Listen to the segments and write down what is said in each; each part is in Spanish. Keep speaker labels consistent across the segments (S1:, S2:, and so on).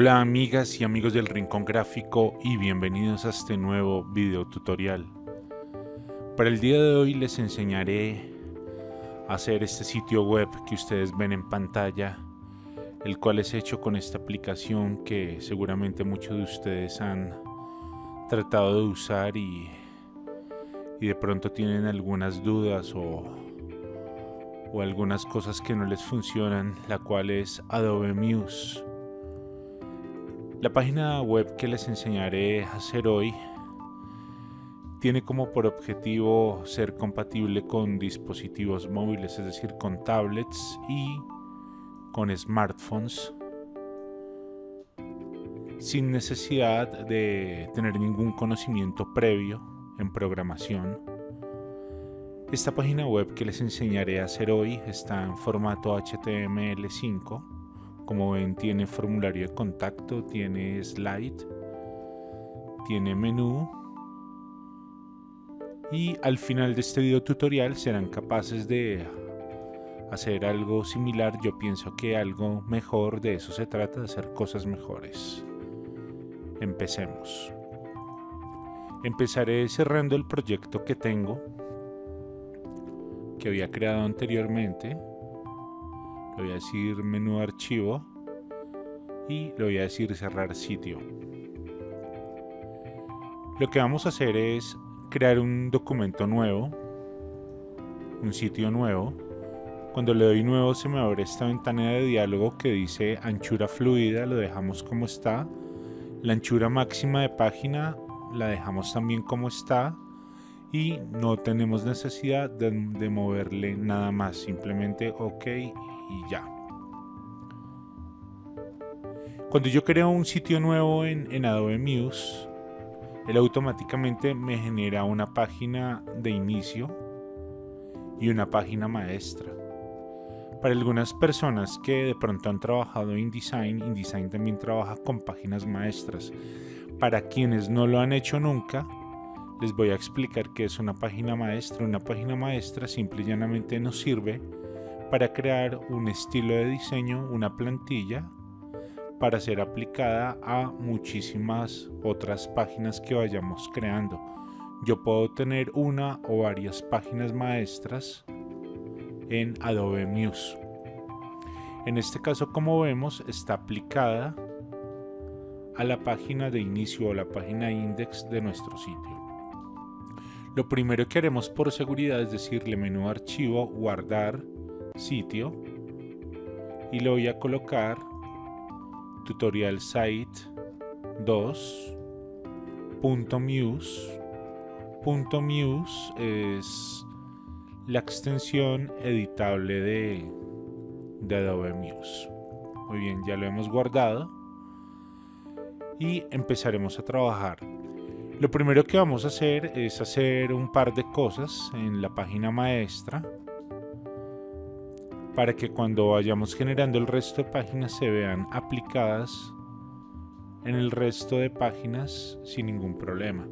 S1: Hola amigas y amigos del Rincón Gráfico y bienvenidos a este nuevo video tutorial. Para el día de hoy les enseñaré a hacer este sitio web que ustedes ven en pantalla, el cual es hecho con esta aplicación que seguramente muchos de ustedes han tratado de usar y, y de pronto tienen algunas dudas o, o algunas cosas que no les funcionan, la cual es Adobe Muse. La página web que les enseñaré a hacer hoy tiene como por objetivo ser compatible con dispositivos móviles, es decir, con tablets y con smartphones, sin necesidad de tener ningún conocimiento previo en programación. Esta página web que les enseñaré a hacer hoy está en formato HTML5 como ven tiene formulario de contacto, tiene slide, tiene menú y al final de este video tutorial serán capaces de hacer algo similar. Yo pienso que algo mejor de eso se trata, de hacer cosas mejores. Empecemos. Empezaré cerrando el proyecto que tengo, que había creado anteriormente le voy a decir menú archivo y le voy a decir cerrar sitio. Lo que vamos a hacer es crear un documento nuevo, un sitio nuevo. Cuando le doy nuevo se me abre esta ventana de diálogo que dice anchura fluida, lo dejamos como está. La anchura máxima de página la dejamos también como está y no tenemos necesidad de, moverle nada más, simplemente ok y ya. Cuando yo creo un sitio nuevo en, Adobe Muse, él automáticamente me genera una página de inicio y una página maestra. Para algunas personas que de pronto han trabajado en InDesign, InDesign también trabaja con páginas maestras. Para quienes no lo han hecho nunca, les voy a explicar qué es una página maestra. Una página maestra simple y llanamente nos sirve para crear un estilo de diseño, una plantilla para ser aplicada a muchísimas otras páginas que vayamos creando. Yo puedo tener una o varias páginas maestras en Adobe Muse. En este caso, como vemos, está aplicada a la página de inicio o la página index de nuestro sitio. Lo primero que haremos por seguridad es decirle menú archivo, guardar, sitio y le voy a colocar tutorial site 2 punto muse. Punto muse es la extensión editable de, de Adobe Muse. Muy bien ya lo hemos guardado. Y empezaremos a trabajar lo primero que vamos a hacer es hacer un par de cosas en la página maestra para que cuando vayamos generando el resto de páginas se vean aplicadas en el resto de páginas sin ningún problema.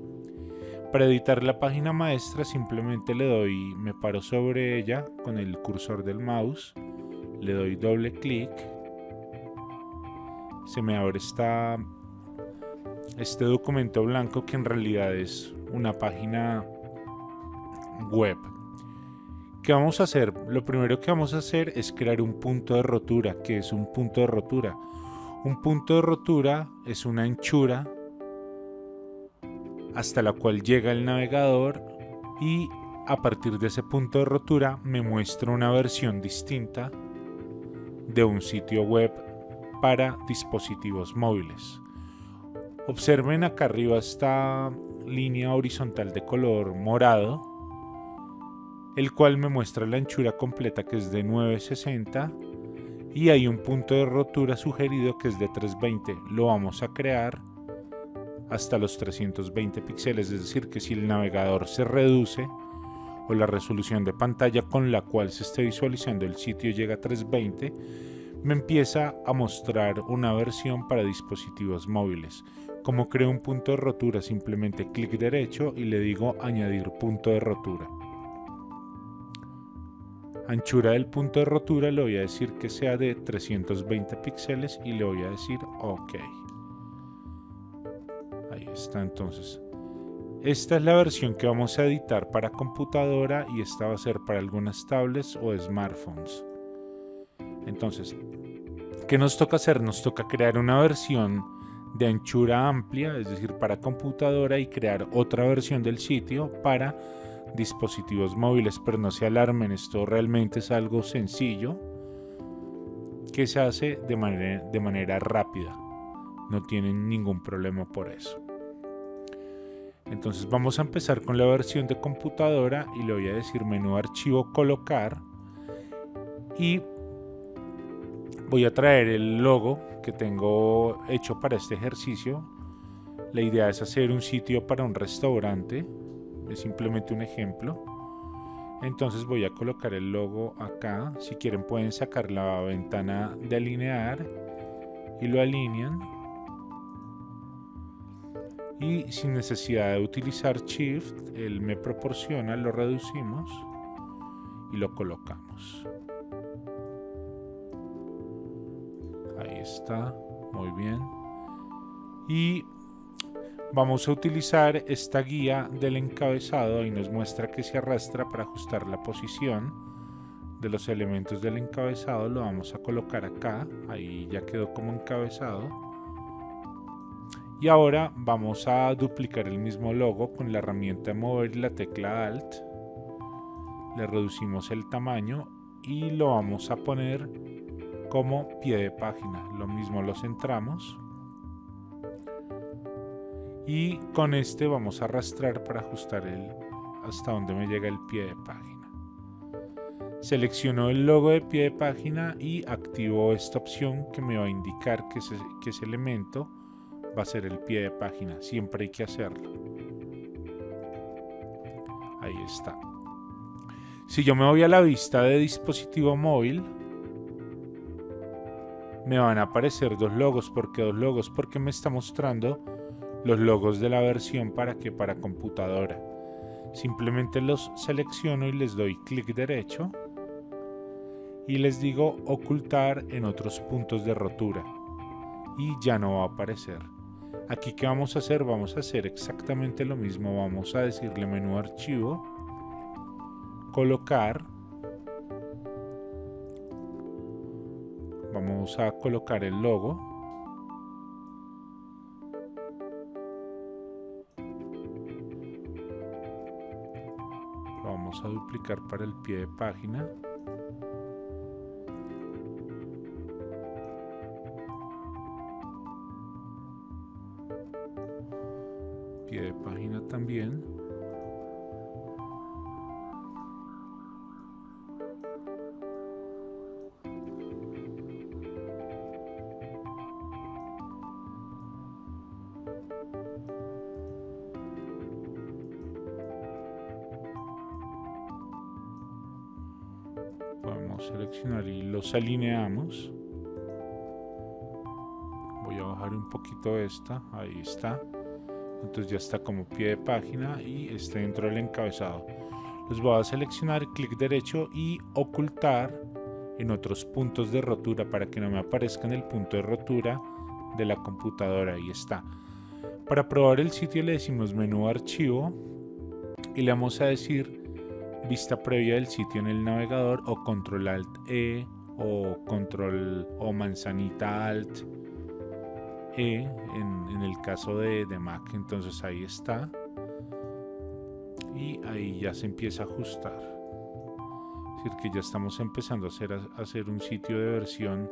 S1: Para editar la página maestra simplemente le doy, me paro sobre ella con el cursor del mouse, le doy doble clic, se me abre esta, este documento blanco que en realidad es una página web ¿Qué vamos a hacer? Lo primero que vamos a hacer es crear un punto de rotura. que es un punto de rotura? Un punto de rotura es una anchura hasta la cual llega el navegador y a partir de ese punto de rotura me muestra una versión distinta de un sitio web para dispositivos móviles. Observen acá arriba esta línea horizontal de color morado el cual me muestra la anchura completa que es de 960 y hay un punto de rotura sugerido que es de 320. Lo vamos a crear hasta los 320 píxeles, es decir que si el navegador se reduce o la resolución de pantalla con la cual se esté visualizando el sitio llega a 320, me empieza a mostrar una versión para dispositivos móviles. Como creo un punto de rotura, simplemente clic derecho y le digo añadir punto de rotura. Anchura del punto de rotura le voy a decir que sea de 320 píxeles y le voy a decir OK. Ahí está entonces. Esta es la versión que vamos a editar para computadora y esta va a ser para algunas tablets o smartphones. Entonces, ¿qué nos toca hacer? Nos toca crear una versión de anchura amplia, es decir, para computadora y crear otra versión del sitio para dispositivos móviles, pero no se alarmen, esto realmente es algo sencillo que se hace de manera, rápida, no tienen ningún problema por eso. Entonces vamos a empezar con la versión de computadora y le voy a decir menú archivo colocar. Y voy a traer el logo que tengo hecho para este ejercicio. La idea es hacer un sitio para un restaurante, es simplemente un ejemplo. Entonces voy a colocar el logo acá, si quieren pueden sacar la ventana de alinear y lo alinean y sin necesidad de utilizar shift él me proporciona lo reducimos y lo colocamos ahí está muy bien. Y vamos a utilizar esta guía del encabezado. Y nos muestra que se arrastra para ajustar la posición de los elementos del encabezado. Lo vamos a colocar acá. Ahí ya quedó como encabezado. Y ahora vamos a duplicar el mismo logo con la herramienta mover y la tecla Alt. Le reducimos el tamaño y lo vamos a poner como pie de página. Lo mismo lo centramos. Y con este vamos a arrastrar para ajustar el, hasta donde me llega el pie de página. Selecciono el logo de pie de página y activo esta opción que me va a indicar que que ese elemento va a ser el pie de página. Siempre hay que hacerlo. Ahí está. Si yo me voy a la vista de dispositivo móvil, me van a aparecer dos logos. ¿Por qué dos logos? Porque me está mostrando los logos de la versión para que para computadora. Simplemente los selecciono y les doy clic derecho y les digo ocultar en otros puntos de rotura y ya no va a aparecer. Aquí que vamos a hacer, vamos a hacer exactamente lo mismo. Vamos a decirle menú archivo, colocar. Vamos a colocar el logo. Lo vamos a duplicar para el pie de página. de página también. Y los alineamos. Voy a bajar un poquito esta, ahí está. Entonces ya está como pie de página y está dentro del encabezado. Los voy a seleccionar clic derecho y ocultar en otros puntos de rotura para que no me aparezca en el punto de rotura de la computadora. Ahí está. Para probar el sitio le decimos menú archivo y le vamos a decir vista previa del sitio en el navegador o control alt e o control o manzanita alt e en, el caso de, Mac. Entonces ahí está. Y ahí ya se empieza a ajustar. Es decir, que ya estamos empezando a hacer, a hacer un sitio de versión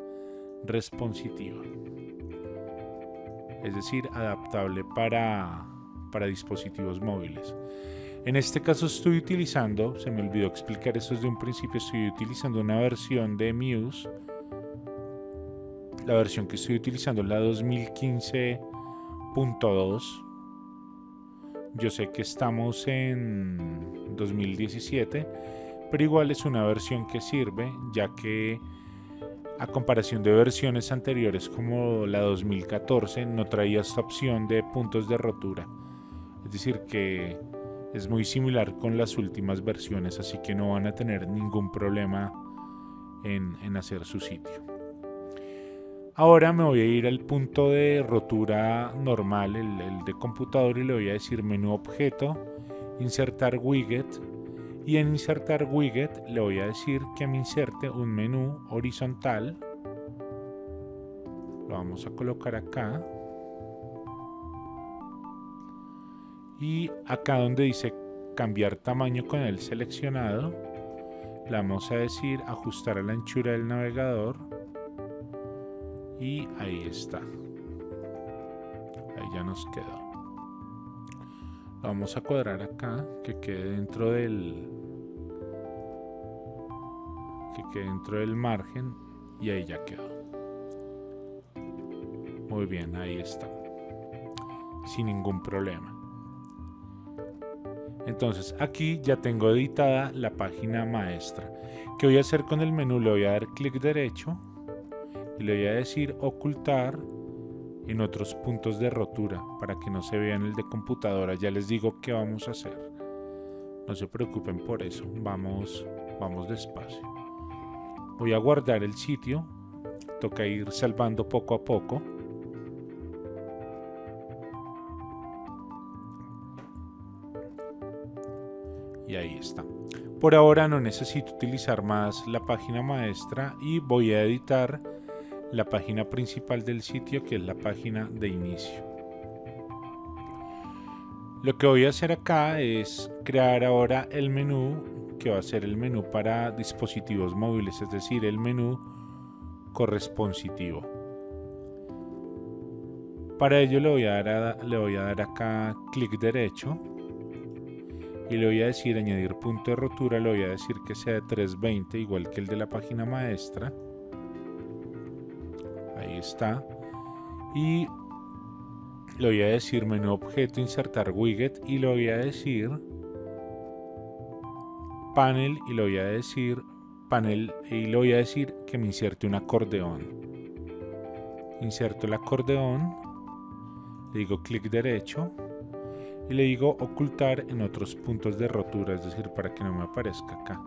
S1: responsiva. Es decir, adaptable para, para dispositivos móviles. En este caso estoy utilizando, se me olvidó explicar esto desde un principio, estoy utilizando una versión de Muse la versión que estoy utilizando es la 2015.2. Yo sé que estamos en 2017, pero igual es una versión que sirve, ya que a comparación de versiones anteriores como la 2014 no traía esta opción de puntos de rotura. Es decir, que es muy similar con las últimas versiones, así que no van a tener ningún problema en, hacer su sitio. Ahora me voy a ir al punto de rotura normal, el, el, de computador, y le voy a decir menú objeto, insertar widget, y en insertar widget le voy a decir que me inserte un menú horizontal. Lo vamos a colocar acá. Y acá donde dice cambiar tamaño con el seleccionado, le vamos a decir ajustar a la anchura del navegador. Y ahí está. Ahí ya nos quedó. Lo vamos a cuadrar acá que quede dentro del que quede dentro del margen y ahí ya quedó. Muy bien ahí está. Sin ningún problema entonces aquí ya tengo editada la página maestra. ¿Qué voy a hacer con el menú? Le voy a dar clic derecho y le voy a decir ocultar en otros puntos de rotura para que no se vea en el de computadora. Ya les digo qué vamos a hacer. No se preocupen por eso. Vamos, vamos despacio. Voy a guardar el sitio. Toca ir salvando poco a poco. Por ahora no necesito utilizar más la página maestra y voy a editar la página principal del sitio que es la página de inicio. Lo que voy a hacer acá es crear ahora el menú que va a ser el menú para dispositivos móviles, es decir, el menú corresponsitivo. Para ello le voy a dar, le voy a dar acá clic derecho y le voy a decir añadir punto de rotura, le voy a decir que sea de 320 igual que el de la página maestra. Ahí está. Y le voy a decir menú objeto, insertar widget y le voy a decir panel y le voy a decir panel y le voy a decir que me inserte un acordeón. Inserto el acordeón, le digo clic derecho y le digo ocultar en otros puntos de rotura, es decir, para que no me aparezca acá.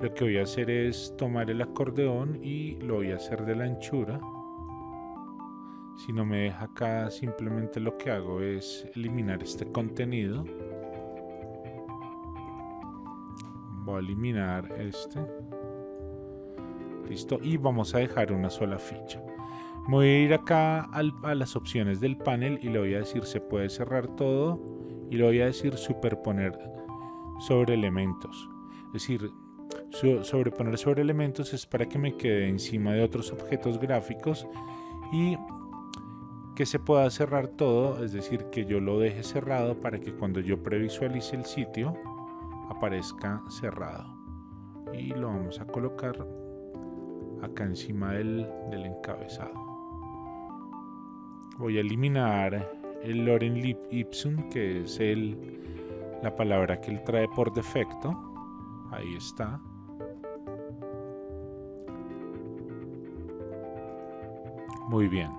S1: Lo que voy a hacer es tomar el acordeón y lo voy a hacer de la anchura. Si no me deja acá, simplemente lo que hago es eliminar este contenido. Voy a eliminar este. Listo. Y vamos a dejar una sola ficha. Voy a ir acá a las opciones del panel y le voy a decir se puede cerrar todo y le voy a decir superponer sobre elementos. Es decir, sobreponer sobre elementos es para que me quede encima de otros objetos gráficos y que se pueda cerrar todo, es decir, que yo lo deje cerrado para que cuando yo previsualice el sitio aparezca cerrado. Y lo vamos a colocar acá encima del, encabezado voy a eliminar el Loren ipsum, que es el, la palabra que él trae por defecto. Ahí está. Muy bien.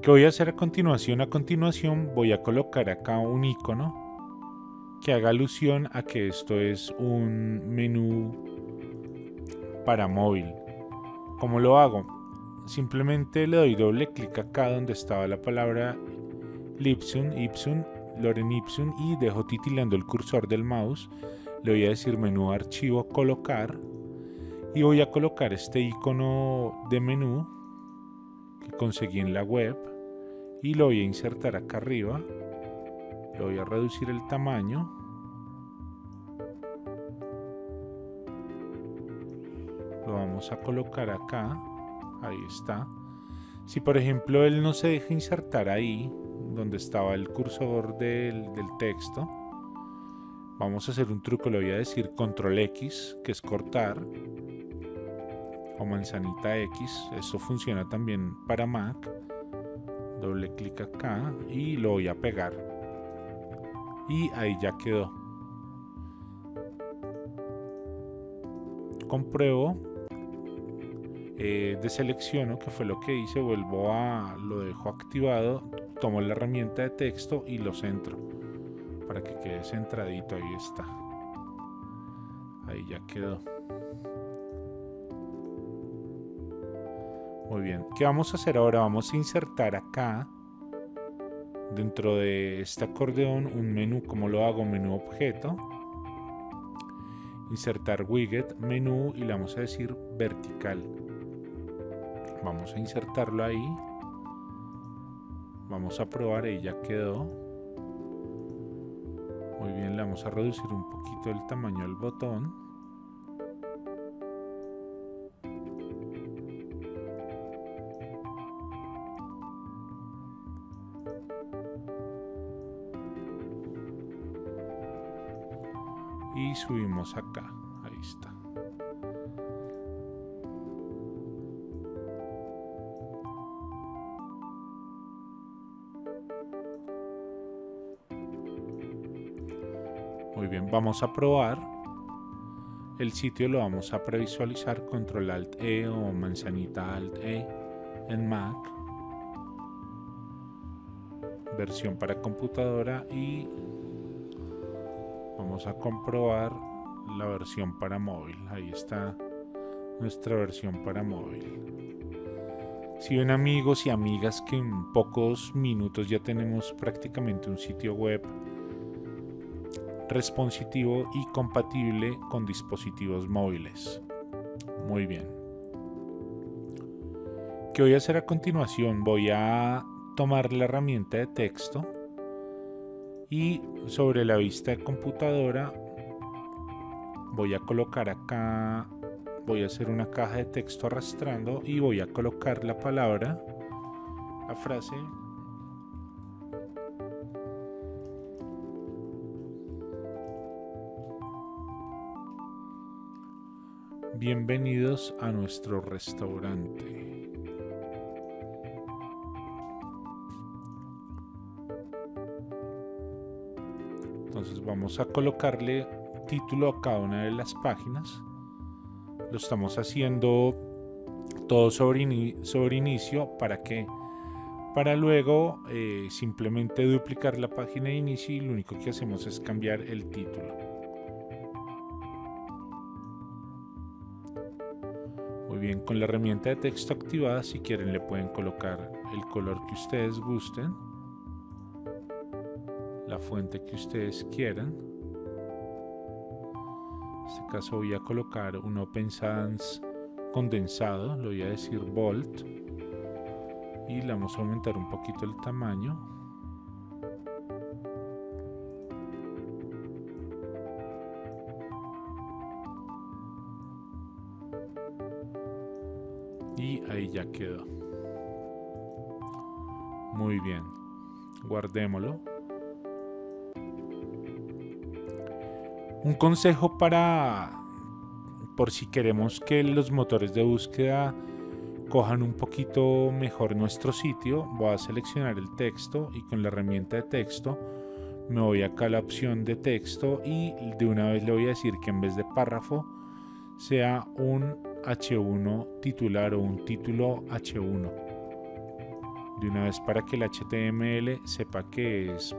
S1: ¿Qué voy a hacer a continuación? A continuación voy a colocar acá un icono que haga alusión a que esto es un menú para móvil. ¿Cómo lo hago? Simplemente le doy doble clic acá donde estaba la palabra Lipsum, Ipsum, Loren Ipsum y dejo titilando el cursor del mouse. Le voy a decir menú archivo colocar y voy a colocar este icono de menú que conseguí en la web y lo voy a insertar acá arriba. Le voy a reducir el tamaño. Lo vamos a colocar acá ahí está. Si por ejemplo él no se deja insertar ahí, donde estaba el cursor del, texto, vamos a hacer un truco, le voy a decir control X, que es cortar, o manzanita X, eso funciona también para Mac, doble clic acá y lo voy a pegar. Y ahí ya quedó. Compruebo eh, deselecciono, que fue lo que hice, vuelvo a, lo dejo activado, tomo la herramienta de texto y lo centro para que quede centradito, ahí está. Ahí ya quedó. Muy bien, ¿qué vamos a hacer ahora? Vamos a insertar acá, dentro de este acordeón, un menú. ¿Cómo lo hago? Menú objeto. Insertar widget, menú y le vamos a decir vertical. Vamos a insertarlo ahí. Vamos a probar, y ya quedó. Muy bien, le vamos a reducir un poquito el tamaño del botón. y subimos acá ahí está vamos a probar. El sitio lo vamos a previsualizar control alt e o manzanita alt e en mac. Versión para computadora y vamos a comprobar la versión para móvil. Ahí está nuestra versión para móvil. Si ven amigos y amigas que en pocos minutos ya tenemos prácticamente un sitio web responsitivo y compatible con dispositivos móviles muy bien ¿qué voy a hacer a continuación? voy a tomar la herramienta de texto y sobre la vista de computadora voy a colocar acá voy a hacer una caja de texto arrastrando y voy a colocar la palabra la frase Bienvenidos a nuestro restaurante. entonces vamos a colocarle título a cada una de las páginas lo estamos haciendo todo sobre, sobre inicio para que para luego eh, simplemente duplicar la página de inicio y lo único que hacemos es cambiar el título con la herramienta de texto activada si quieren le pueden colocar el color que ustedes gusten la fuente que ustedes quieran. En este caso voy a colocar un Open Sans condensado, lo voy a decir Volt y le vamos a aumentar un poquito el tamaño. Ya quedó. Muy bien. Guardémoslo. Un consejo para, por si queremos que los motores de búsqueda cojan un poquito mejor nuestro sitio, voy a seleccionar el texto y con la herramienta de texto me voy acá a la opción de texto y de una vez le voy a decir que en vez de párrafo sea un H1 titular o un título H1 de una vez para que el HTML sepa que es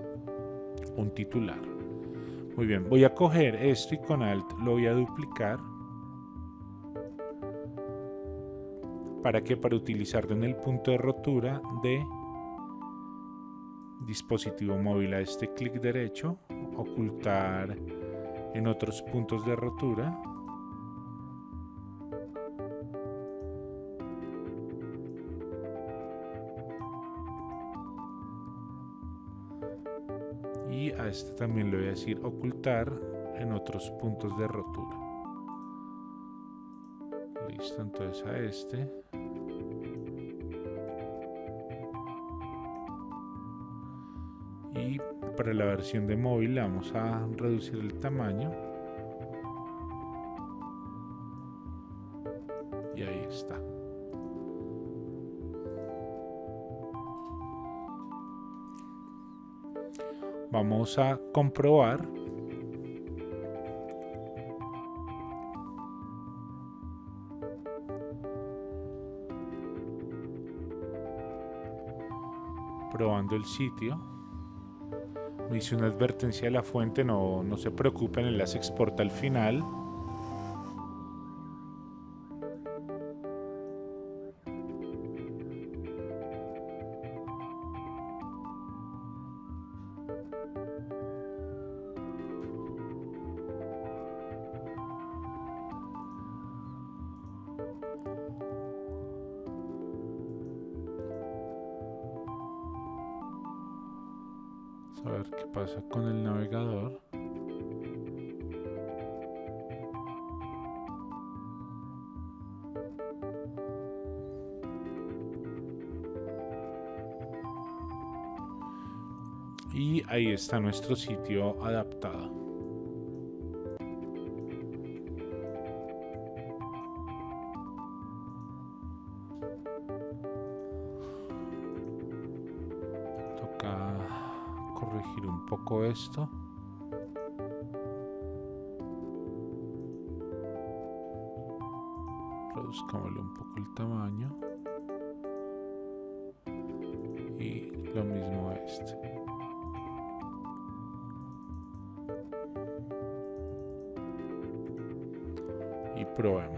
S1: un titular. Muy bien, voy a coger esto y con Alt lo voy a duplicar. ¿Para que Para utilizarlo en el punto de rotura de dispositivo móvil a este clic derecho, ocultar en otros puntos de rotura este también le voy a decir ocultar en otros puntos de rotura. Listo entonces a este. Y para la versión de móvil vamos a reducir el tamaño Vamos a comprobar. Probando el sitio. Me hice una advertencia de la fuente, no, no se preocupen, el enlace exporta al final. Está nuestro sitio adaptado. corregir un poco esto. Reduzcámosle un poco el tamaño. Y lo mismo este. Y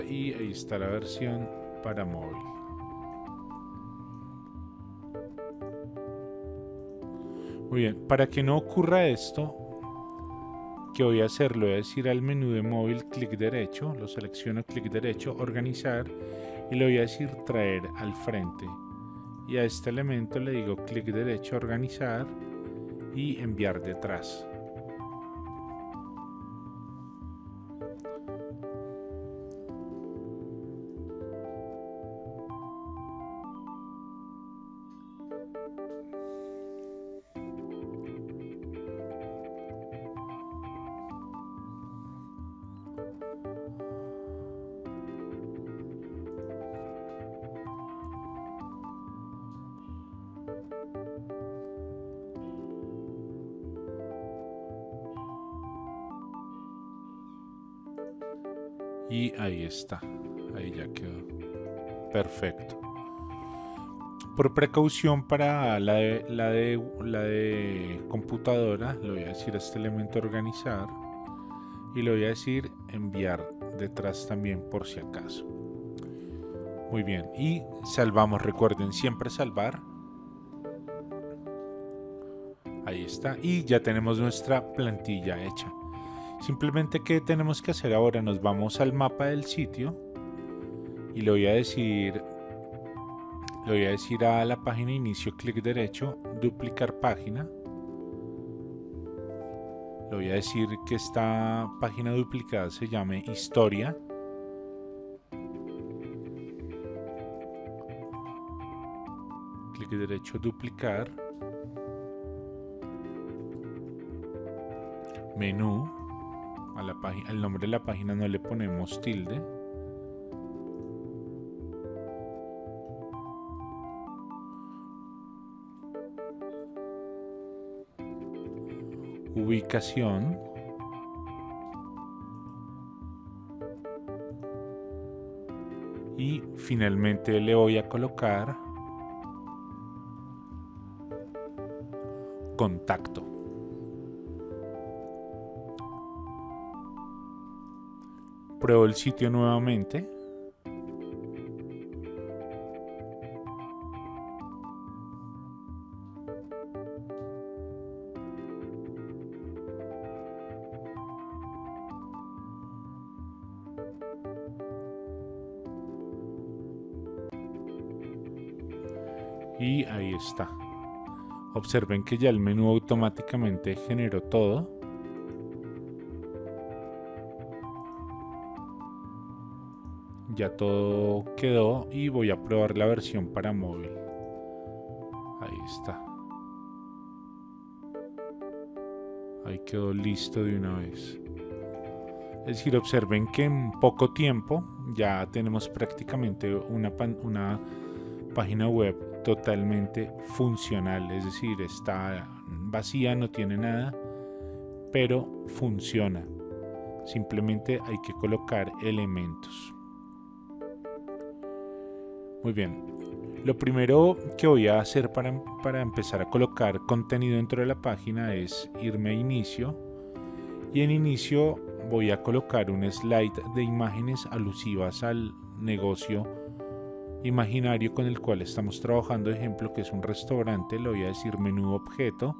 S1: y ahí está la versión para móvil. Muy bien, para que no ocurra esto, que voy a hacer? Le voy a decir al menú de móvil clic derecho, lo selecciono clic derecho, organizar y le voy a decir traer al frente. Y a este elemento le digo clic derecho, organizar y enviar detrás. Y ahí está ahí ya quedó. Perfecto por precaución para la de, la de, la de computadora le voy a decir a este elemento organizar y le voy a decir enviar detrás también por si acaso. Muy bien y salvamos recuerden siempre salvar. Ahí está y ya tenemos nuestra plantilla hecha. Simplemente, ¿qué tenemos que hacer ahora? Nos vamos al mapa del sitio y le voy a decir, le voy a decir a la página inicio, clic derecho, duplicar página. Le voy a decir que esta página duplicada se llame historia. Clic derecho, duplicar. Menú a la el nombre de la página no le ponemos tilde. Ubicación. Y finalmente le voy a colocar contacto. Pruebo el sitio nuevamente. Observen que ya el menú automáticamente generó todo. Ya todo quedó y voy a probar la versión para móvil. Ahí está. Ahí quedó listo de una vez. Es decir, observen que en poco tiempo ya tenemos prácticamente una, una página web totalmente funcional, es decir, está vacía, no tiene nada, pero funciona. Simplemente hay que colocar elementos. Muy bien. Lo primero que voy a hacer para, para empezar a colocar contenido dentro de la página es irme a inicio y en inicio voy a colocar un slide de imágenes alusivas al negocio imaginario con el cual estamos trabajando, ejemplo que es un restaurante, le voy a decir menú objeto,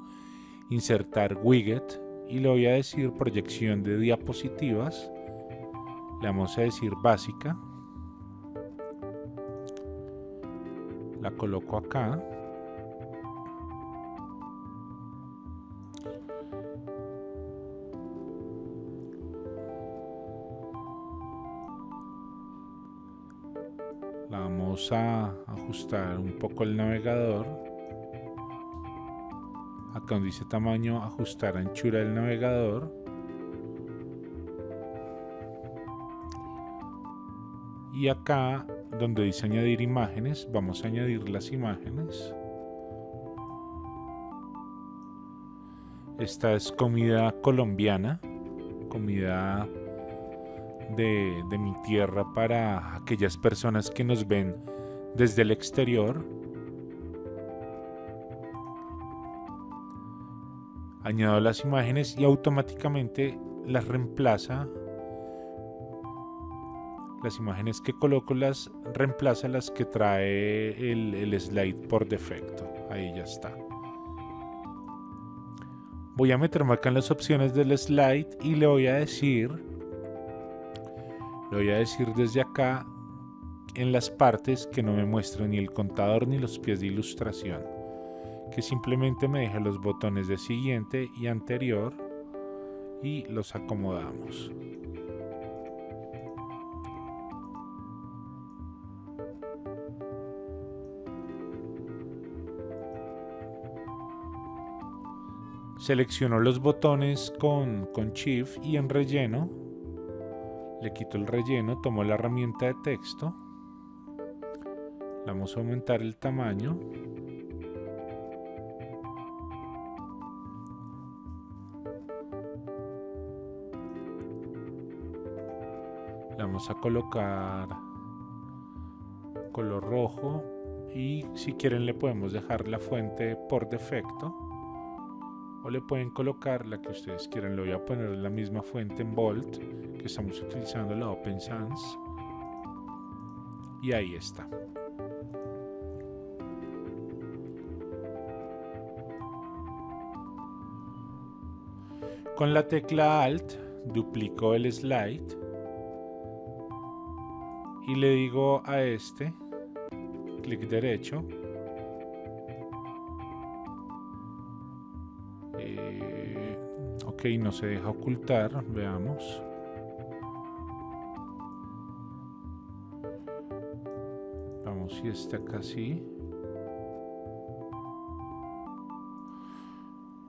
S1: insertar widget y le voy a decir proyección de diapositivas, le vamos a decir básica, la coloco acá, vamos a ajustar un poco el navegador. Acá donde dice tamaño ajustar anchura del navegador. Y acá donde dice añadir imágenes vamos a añadir las imágenes. Esta es comida colombiana comida de, mi tierra para aquellas personas que nos ven desde el exterior. Añado las imágenes y automáticamente las reemplaza. Las imágenes que coloco las reemplaza las que trae el, el slide por defecto. Ahí ya está. Voy a meterme acá en las opciones del slide y le voy a decir lo voy a decir desde acá en las partes que no me muestran ni el contador ni los pies de ilustración. Que simplemente me deje los botones de siguiente y anterior y los acomodamos. Selecciono los botones con, con Shift y en relleno le quito el relleno, tomo la herramienta de texto, vamos a aumentar el tamaño, vamos a colocar color rojo y si quieren le podemos dejar la fuente por defecto o le pueden colocar la que ustedes quieran. Le voy a poner la misma fuente en Bolt que estamos utilizando la Open Sans. Y ahí está. Con la tecla Alt duplico el slide y le digo a este clic derecho y no se deja ocultar, veamos. Si está acá así.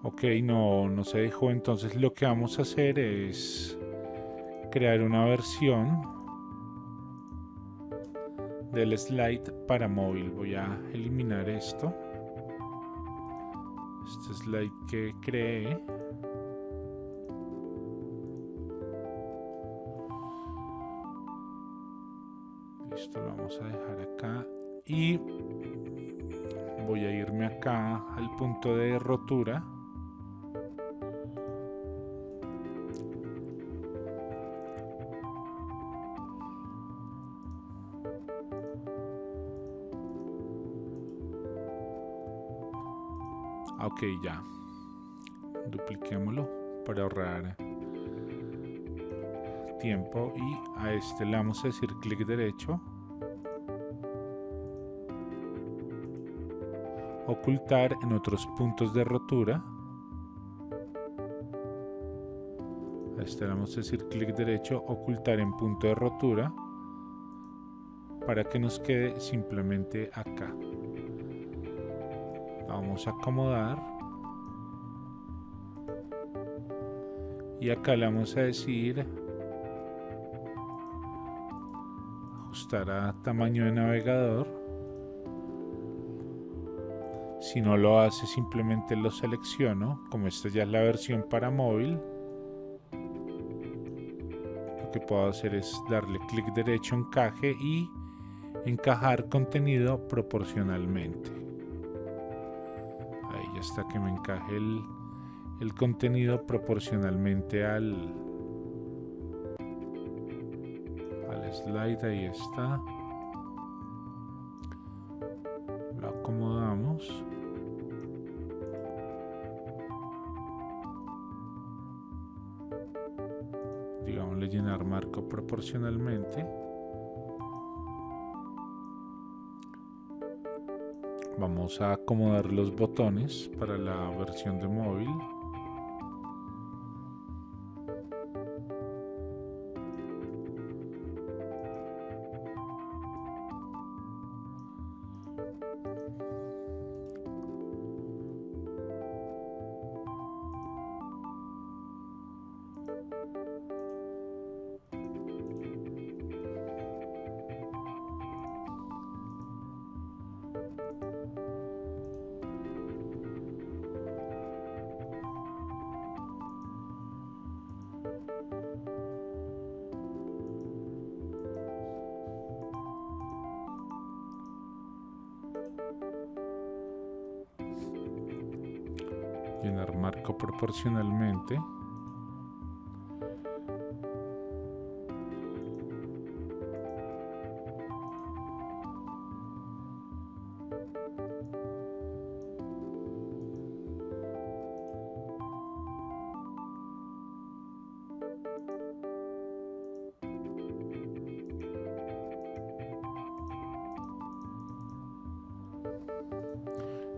S1: Ok, no, no se dejó, entonces lo que vamos a hacer es crear una versión del slide para móvil. Voy a eliminar esto. Este slide que creé. Acá al punto de rotura. Ok ya. Dupliquémoslo para ahorrar tiempo y a este le vamos a decir clic derecho ocultar en otros puntos de rotura. Este vamos a decir clic derecho, ocultar en punto de rotura para que nos quede simplemente acá. Vamos a acomodar y acá le vamos a decir ajustar a tamaño de navegador si no lo hace simplemente lo selecciono como esta ya es la versión para móvil. Lo que puedo hacer es darle clic derecho encaje y encajar contenido proporcionalmente. Ahí ya está que me encaje el, contenido proporcionalmente al al slide ahí está proporcionalmente vamos a acomodar los botones para la versión de móvil proporcionalmente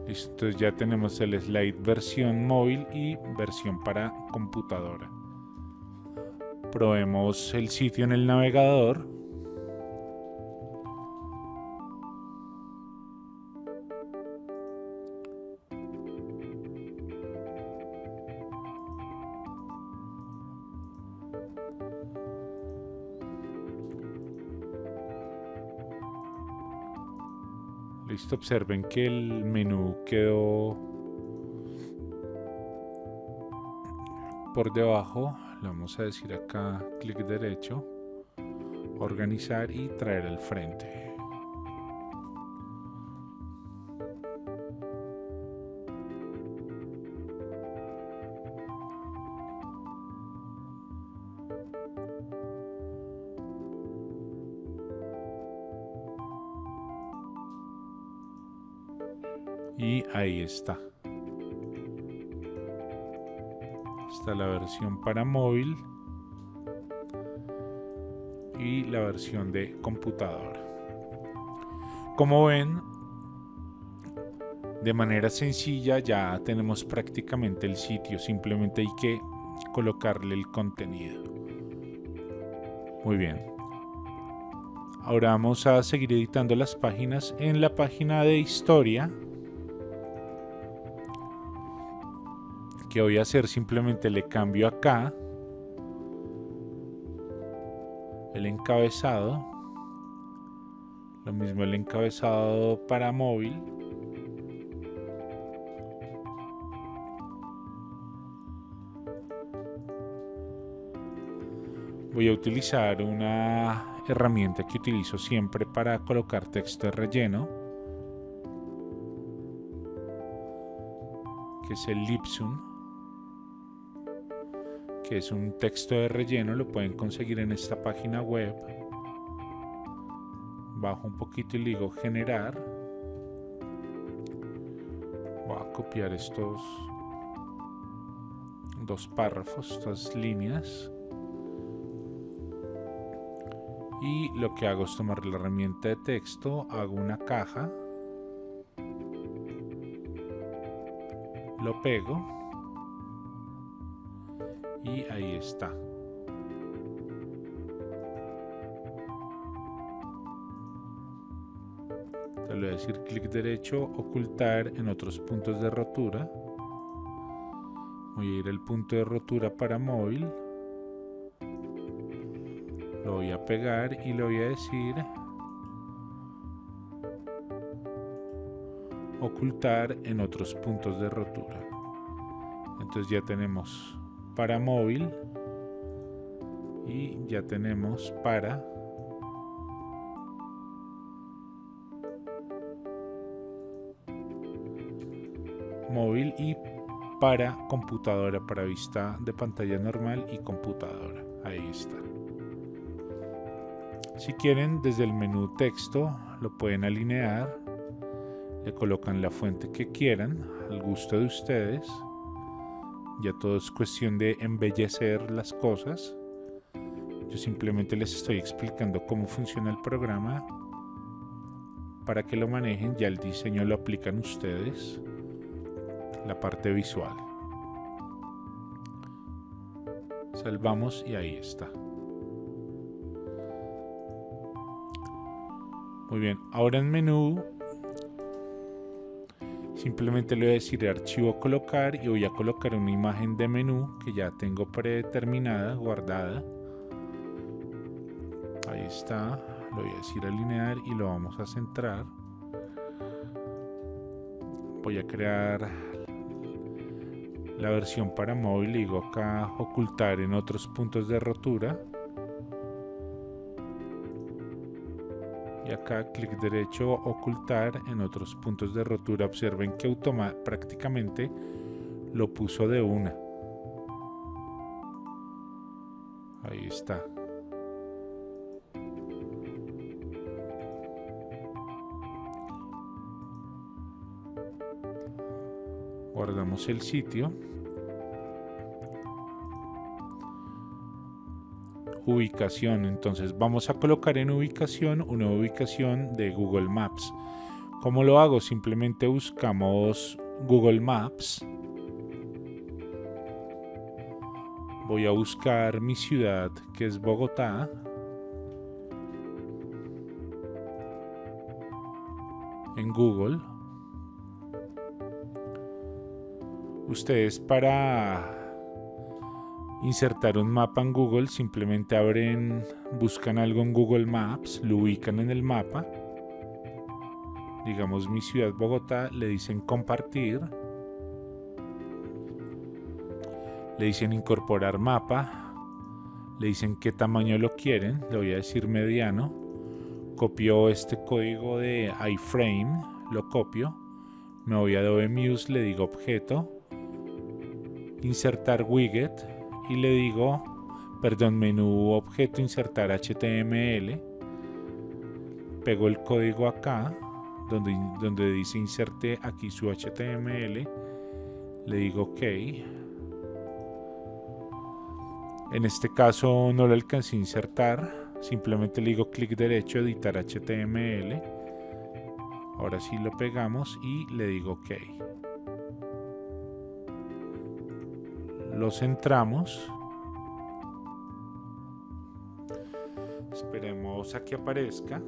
S1: Listo, ya tenemos el slide versión móvil y versión para computadora. Probemos el sitio en el navegador. Observen que el menú quedó por debajo. Le vamos a decir acá clic derecho, organizar y traer al frente. Ahí está. Está la versión para móvil y la versión de computadora como ven de manera sencilla ya tenemos prácticamente el sitio simplemente hay que colocarle el contenido. Muy bien. Ahora vamos a seguir editando las páginas en la página de historia que voy a hacer simplemente le cambio acá el encabezado lo mismo el encabezado para móvil voy a utilizar una herramienta que utilizo siempre para colocar texto de relleno que es el Lipsum que es un texto de relleno, lo pueden conseguir en esta página web. Bajo un poquito y le digo generar. Voy a copiar estos dos párrafos, estas líneas. Y lo que hago es tomar la herramienta de texto, hago una caja lo pego y ahí está. le voy a decir clic derecho, ocultar en otros puntos de rotura. Voy a ir al punto de rotura para móvil. Lo voy a pegar y le voy a decir ocultar en otros puntos de rotura. Entonces ya tenemos para móvil y ya tenemos para móvil y para computadora, para vista de pantalla normal y computadora. Ahí está. Si quieren, desde el menú texto lo pueden alinear, le colocan la fuente que quieran, al gusto de ustedes. Ya todo es cuestión de embellecer las cosas. Yo simplemente les estoy explicando cómo funciona el programa para que lo manejen. Ya el diseño lo aplican ustedes la parte visual. Salvamos y ahí está. Muy bien, ahora en menú simplemente le voy a decir archivo colocar y voy a colocar una imagen de menú que ya tengo predeterminada, guardada. Ahí está, lo voy a decir alinear y lo vamos a centrar. Voy a crear la versión para móvil digo acá ocultar en otros puntos de rotura y acá clic derecho ocultar en otros puntos de rotura. Observen que automa prácticamente lo puso de una. Ahí está. Guardamos el sitio ubicación. Entonces vamos a colocar en ubicación una ubicación de Google Maps. ¿Cómo lo hago? Simplemente buscamos Google Maps. Voy a buscar mi ciudad que es Bogotá. En Google. Ustedes para insertar un mapa en Google simplemente abren, buscan algo en Google Maps, lo ubican en el mapa, digamos mi ciudad Bogotá, le dicen compartir, le dicen incorporar mapa, le dicen qué tamaño lo quieren, le voy a decir mediano, copio este código de iframe, lo copio, me voy a Adobe Muse, le digo objeto, insertar widget y le digo, perdón, menú objeto insertar HTML, pego el código acá, donde, donde dice inserte aquí su HTML, le digo OK. En este caso no lo alcancé a insertar, simplemente le digo clic derecho, editar HTML. Ahora sí lo pegamos y le digo OK. Lo centramos esperemos a que aparezca.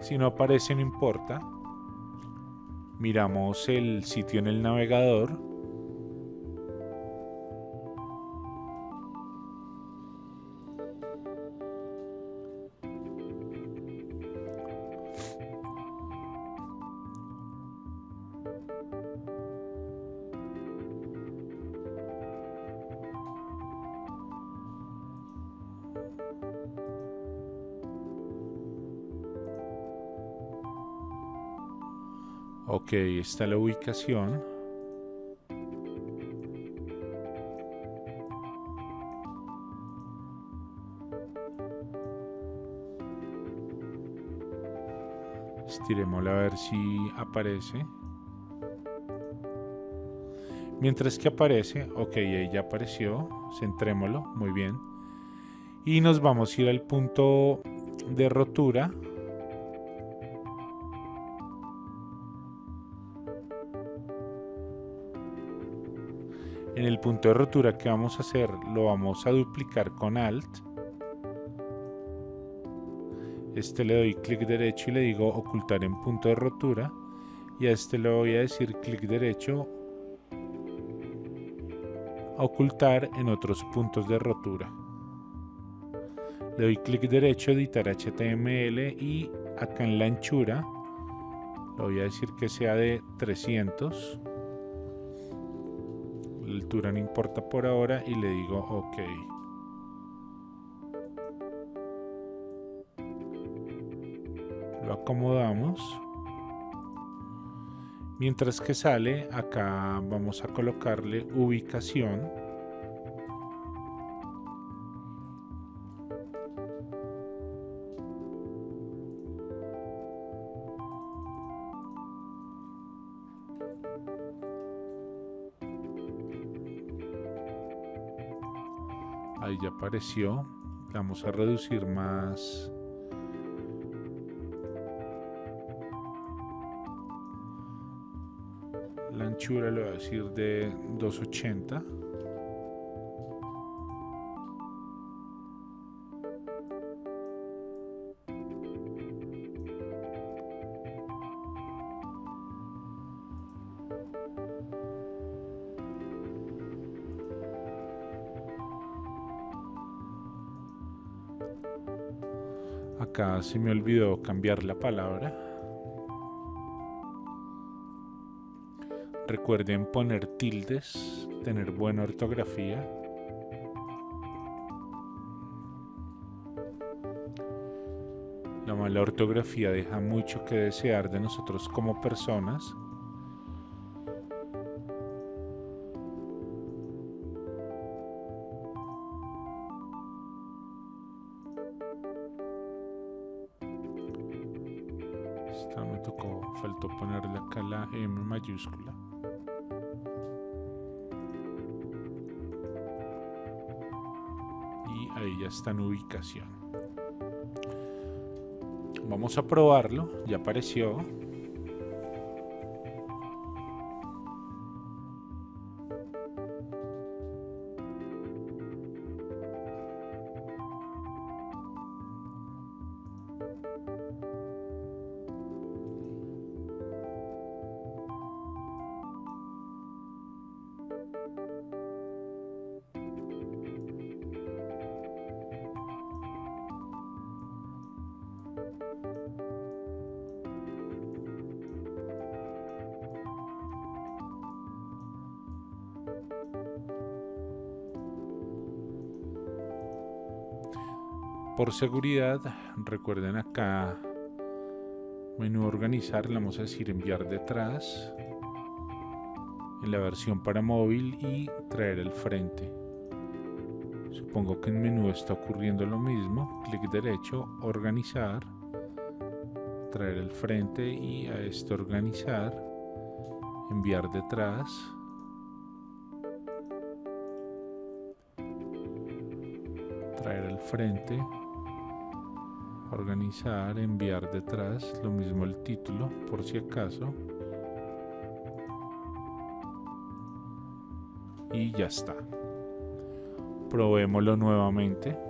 S1: Si no aparece no importa. Miramos el sitio en el navegador Ok, está la ubicación. Estiremosla a ver si aparece. Mientras que aparece, ok, ahí ya apareció, centrémoslo, muy bien. Y nos vamos a ir al punto de rotura. En el punto de rotura que vamos a hacer, lo vamos a duplicar con Alt. Este le doy clic derecho y le digo ocultar en punto de rotura. Y a este le voy a decir clic derecho, ocultar en otros puntos de rotura. Le doy clic derecho, editar HTML y acá en la anchura le voy a decir que sea de 300. No importa por ahora y le digo OK. Lo acomodamos. Mientras que sale, acá vamos a colocarle ubicación. Apareció. Vamos a reducir más la anchura le voy a decir de 280 acá se me olvidó cambiar la palabra Recuerden poner tildes, tener buena ortografía. La mala ortografía deja mucho que desear de nosotros como personas. Mayúscula. ahí ya está en ubicación. Vamos a probarlo. Ya apareció por seguridad recuerden acá menú organizar le vamos a decir enviar detrás en la versión para móvil y traer al frente. Supongo que en menú está ocurriendo lo mismo clic derecho organizar traer al frente y a esto organizar enviar detrás. Traer al frente organizar, enviar detrás, lo mismo el título, por si acaso. Y ya está. Probémoslo nuevamente.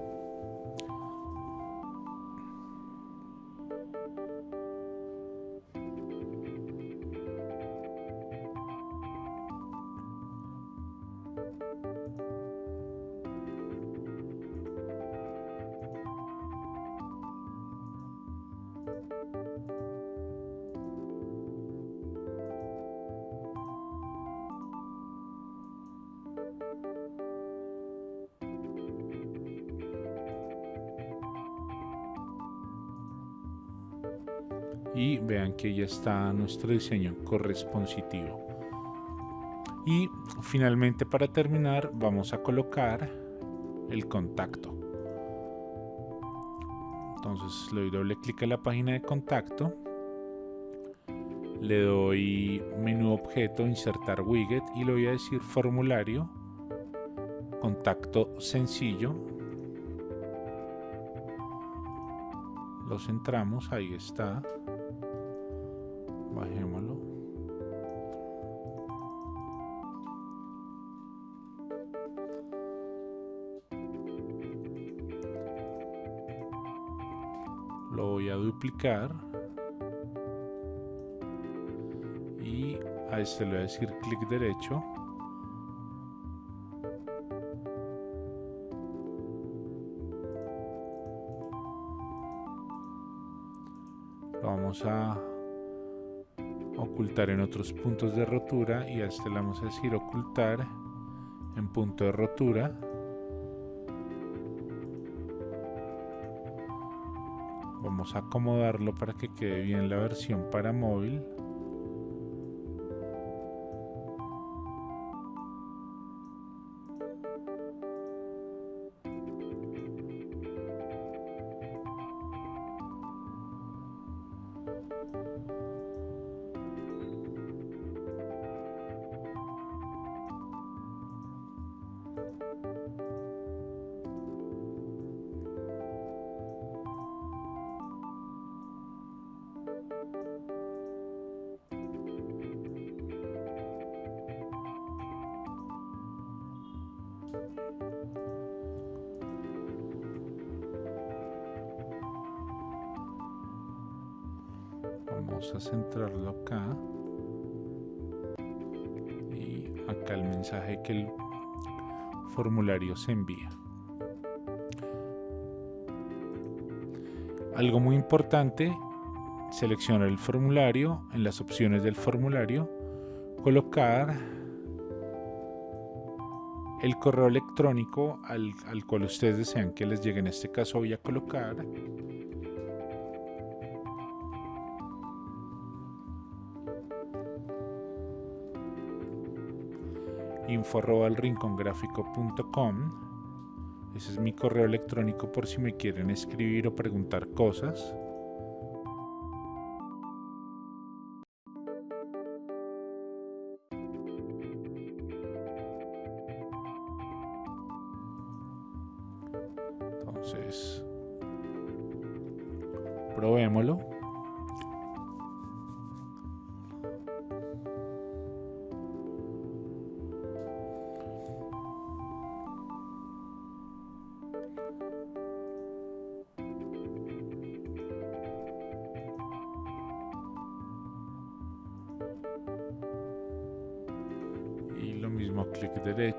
S1: Que ya está nuestro diseño corresponsitivo y finalmente para terminar vamos a colocar el contacto entonces le doy doble clic a la página de contacto le doy menú objeto, insertar widget y le voy a decir formulario, contacto sencillo. Lo centramos, ahí está. Lo voy a duplicar. A este le voy a decir clic derecho. Lo vamos a ocultar en otros puntos de rotura y a este le vamos a decir ocultar en punto de rotura a acomodarlo para que quede bien la versión para móvil a centrarlo acá y acá el mensaje que el formulario se envía. Algo muy importante seleccionar el formulario en las opciones del formulario colocar el correo electrónico al, al, cual ustedes desean que les llegue. En este caso voy a colocar info.rincongráfico.com Ese es mi correo electrónico por si me quieren escribir o preguntar cosas.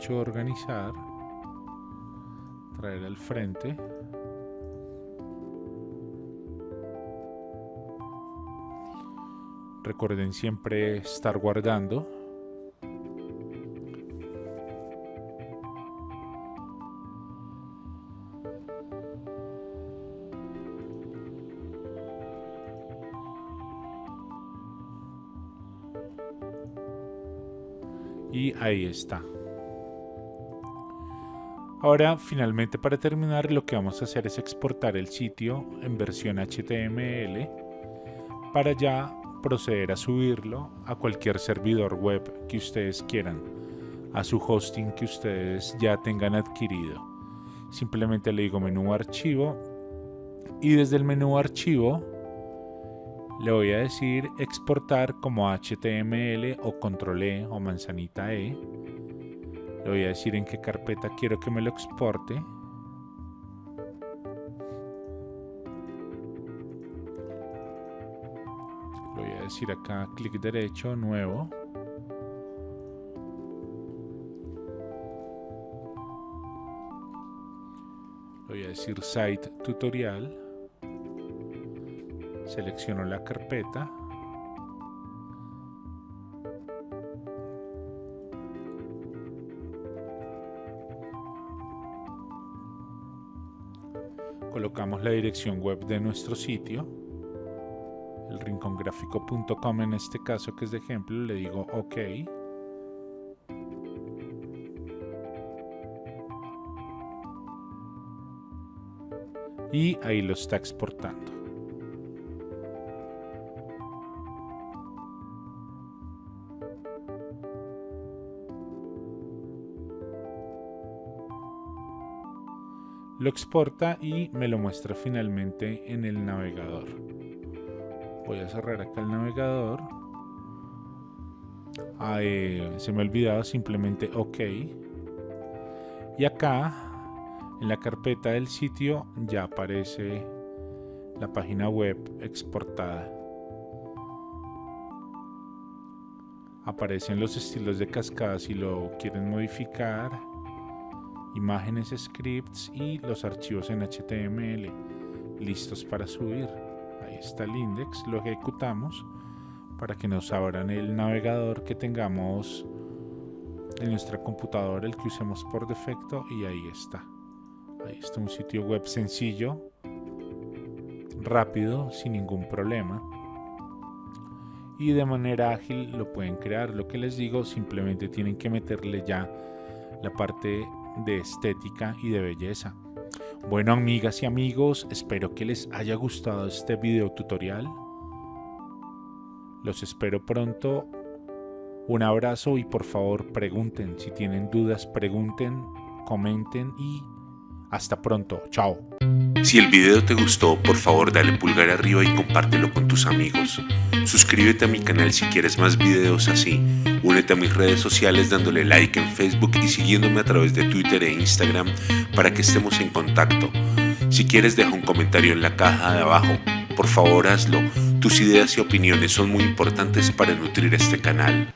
S1: Organizar, traer al frente. Recuerden siempre estar guardando. y ahí está. Ahora finalmente para terminar lo que vamos a hacer es exportar el sitio en versión HTML para ya proceder a subirlo a cualquier servidor web que ustedes quieran, a su hosting que ustedes ya tengan adquirido. Simplemente le digo menú archivo y desde el menú archivo le voy a decir exportar como HTML o control E o manzanita E. Le voy a decir en qué carpeta quiero que me lo exporte. Le voy a decir acá clic derecho, nuevo. Le voy a decir site tutorial selecciono la carpeta colocamos la dirección web de nuestro sitio el rincongráfico.com en este caso que es de ejemplo le digo ok. Y ahí lo está exportando exporta y me lo muestra finalmente en el navegador. Voy a cerrar acá el navegador. Ah, eh, se me ha olvidado simplemente OK. Y acá, en la carpeta del sitio, ya aparece la página web exportada. Aparecen los estilos de cascada si lo quieren modificar imágenes, scripts y los archivos en HTML listos para subir. Ahí está el index, lo ejecutamos para que nos abran el navegador que tengamos en nuestra computadora, el que usemos por defecto y ahí está. Ahí está un sitio web sencillo, rápido, sin ningún problema. Y de manera ágil lo pueden crear. Lo que les digo, simplemente tienen que meterle ya la parte de estética y de belleza. Bueno amigas y amigos, espero que les haya gustado este video tutorial. Los espero pronto. Un abrazo y por favor pregunten, si tienen dudas pregunten, comenten y hasta pronto. Chao.
S2: Si el video te gustó, por favor dale pulgar arriba y compártelo con tus amigos. Suscríbete a mi canal si quieres más videos así. Únete a mis redes sociales dándole like en Facebook y siguiéndome a través de Twitter e Instagram para que estemos en contacto. Si quieres deja un comentario en la caja de abajo. Por favor hazlo. Tus ideas y opiniones son muy importantes para nutrir este canal.